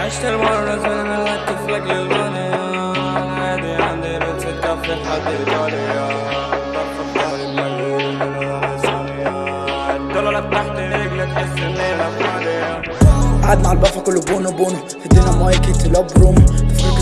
عشت المرة زمان الهتف لك للغنى أنا هادي عندي بنت الكف لحد الجولي طف بحالي مجنون من وأنا صغير طلعت تحت رجلي تحس إني لفادي قعد مع البافا كله بونو بونو ادينا مايك يتلاب رومي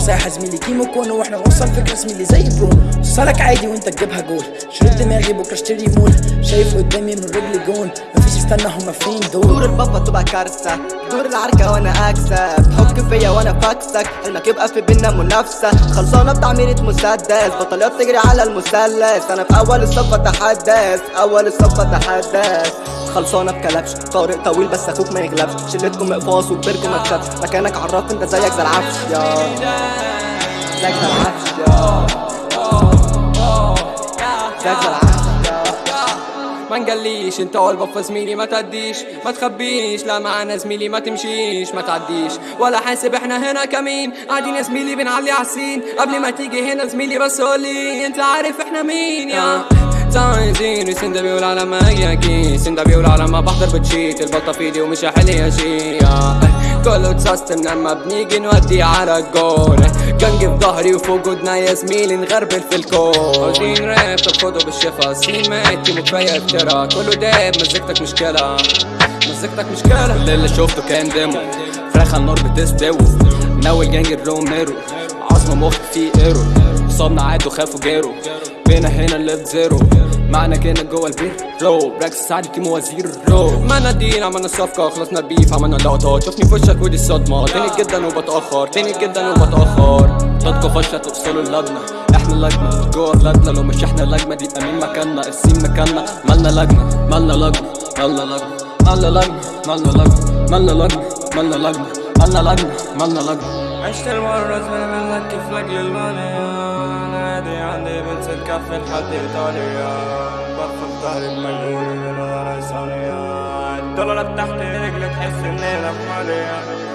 ساحة زميلي. كيمو كونو وإحنا بنوصل فكرة زميلي. زي برونو وصلك عادي وانت تجيبها جول. شريت دماغي بكرة اشتري مول. شايف قدامي من رجلي جون. مفيش استنى هما فين دور دول البابا تبقى كارثة. دور العركة وأنا أكسب. حك فيا وأنا فاكسك حلمك يبقى في بينا منافسة. خلصانة بتعميرة مسدس بطلات تجري على المثلث. أنا في أول الصف أتحدث. أول الصف أتحدث. خلصانة بكلبش. طريق طويل بس أخوك ما يغلبش. شلتكم أقفاص وكبركم ما تخافش. مكانك عراف أنت زيك زي العفش. يا. زيك زي العفش. يا. زيك زي العفش. ما نقليش انت والبفة زميلي ما تعديش. ما تخبيش لا معانا زميلي ما تمشيش ما تعديش. ولا حاسب إحنا هنا كمين. قاعدين يا زميلي بنعلي عالسين قبل ما تيجي هنا زميلي بس قولي انت عارف إحنا مين يا. عايزين سندا بيقول على ما يجي سندا بيقول على ما بحضر بتشيت. البطة في إيدي ومش يا شي كله اتسيستم لما بنيجي نودي على الجول. كان في ظهري وفوق ودنا يا زميلي نغربل في الكون. عاوزين راب طب بالشفا. سنين مات وكفاية افترا. كله داب مزيكتك مشكلة مزيكتك مشكلة كل اللي شفته كان ديمو. فراخ على النار بتستوي. ناوي الجانج الروميرو عظمة مخ فيه إيرو. صابنا عاد وخافوا جيرو بينا هنا الليفت زيرو معنا كنا جوه البيت رو براكس سعد كيمو وزير. رو. ما ندين عملنا الصفقة خلصنا البيف عملنا لقطات شوفني في وشك ودي الصدمة. تاني جدا وبتأخر تاني جدا وبتأخر. ضدكوا فشة توصلوا اللجنة. إحنا اللجنة جوه اللجنة. لو مش إحنا اللجنة دي أمين مكاننا. السين مكاننا. مالنا لجنة مالنا لجنة مالنا لجنة. مالنا لجنة مالنا لجنة مالنا لجنة مالنا لجنة. مالنا لجنة مالنا لجنة. عشت المرة زمان لك للغنى نادي عندي بنت تكفي لحد إيطاليا. برفض ظهري من بنظرة ثانية الدولارات تحت رجلي تحس إني في ماليا